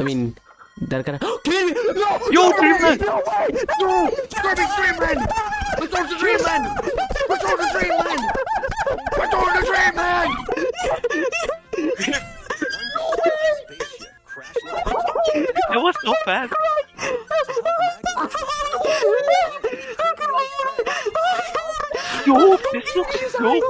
I mean, they're gonna. Kirby! No! Yo, Dreamland! No way! No! Kirby Dreamland! Let's go to Dreamland! Let's go to Dreamland! Let's go to Dreamland! That was so fast. Yo, this looks so.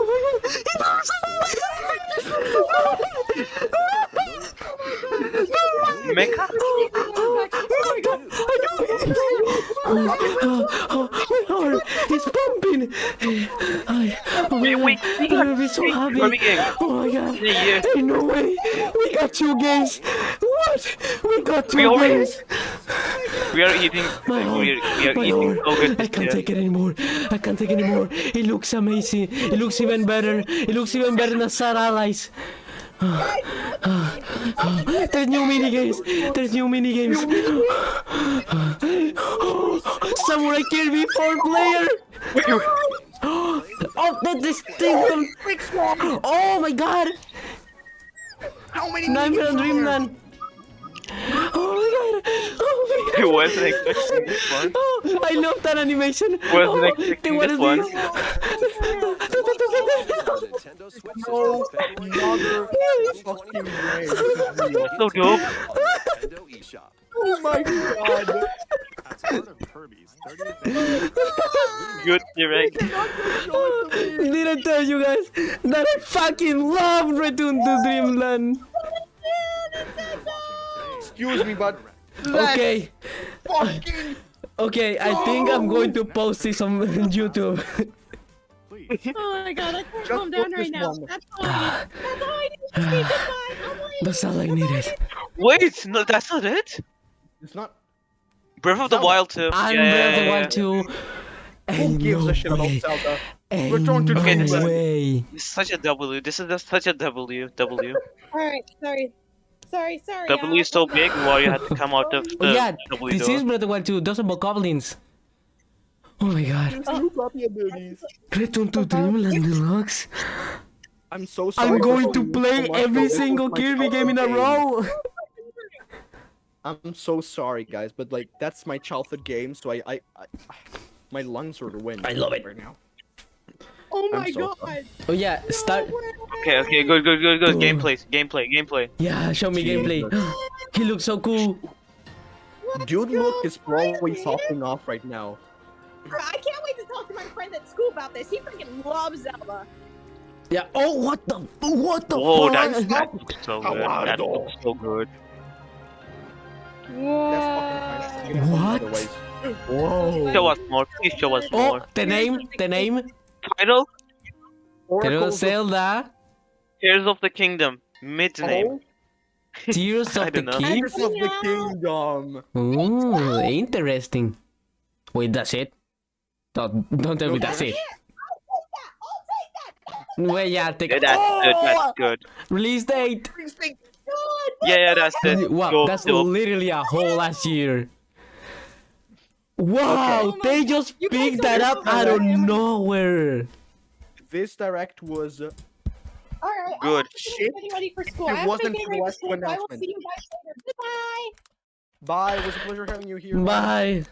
Oh, my heart is pumping. I, oh my Wait, God. wait, we I'm gonna be so happy. Oh my god. Yeah, no way. We got two games. What? We got two We games. We are eating. My heart. We are, we are my eating heart. good. I can't yeah. take it anymore. I can't take it anymore. It looks amazing. It looks even better. It looks even better than Star Allies. There's new mini games. There's new mini games. Samurai Kirby four player. Oh, that this thing. Oh my god. How many Nightmare on Dreamland. Oh my god. Oh my god. I wasn't expecting this one. Oh, I love that animation. Wasn't oh, expecting this one. This? Nintendo Switch No, February another 20, fucking way. This is real. So dope. Nintendo eShop. Oh my god. As part of Kirby's 30th Good direct. Did I tell you guys that I fucking love Return to Dreamland? Excuse me, but Okay, fucking okay, I think I'm going to post this on YouTube. Please. Oh my god, I can't Just calm down right now. one. That's all I need. That's all I need to goodbye. I'm like, That's all I needed. Wait, no, that's not it. it's not. Breath of the Wild 2. I'm yeah, Breath of the Wild 2. Who And gives no a shit about way, Zelda? and Return to no Dreamland. way. yeah. It's such a W. This is just such a W. W. Alright, sorry. Sorry, sorry. W is so big, why you had to come out of Oh the yeah, W this door. is Breath of the Wild 2. Those are goblins. Oh my god. New copy abilities. Return to Dreamland Deluxe. I'm so sorry. I'm going to play so every but this was single Kirby game in a row. I'm so sorry, guys, but like that's my childhood game, so I, I, I my lungs are winning. I love it. right now. Oh I'm my so god. Oh yeah, start. Okay, okay, good, good, good, good. Gameplay, gameplay, gameplay. Yeah, show me gameplay. he looks so cool. Dude, look is probably popping off right now. I can't wait to talk to my friend at school about this. He freaking loves Zelda. Yeah. Oh, what the? What the Whoa, fuck? that, that looks so good. That looks so good. That's fucking nice. You know, What? Whoa. Show us more, please show us more. Oh, more. the name, the name. Title? Pero Oracles of- Zelda, Tears of the Kingdom. Mid name. Oh, Tears of the don't know. King. Tears of the Kingdom. Ooh, interesting. Wait, that's it? Don't, don't tell me that's it. Wait, yeah, take Yeah, that's good, that's good. Release date. Yeah, yeah, that's it. Wow, Dope, that's dope. literally a whole last year. Wow, Okay. they just You picked that up know out of I am- nowhere. This direct was. Uh, Alright, Good. Shit. ready for school. It I wasn't get the for last school, so I will announcement. see you guys later. Goodbye. bye. It was a pleasure having you here. Bye.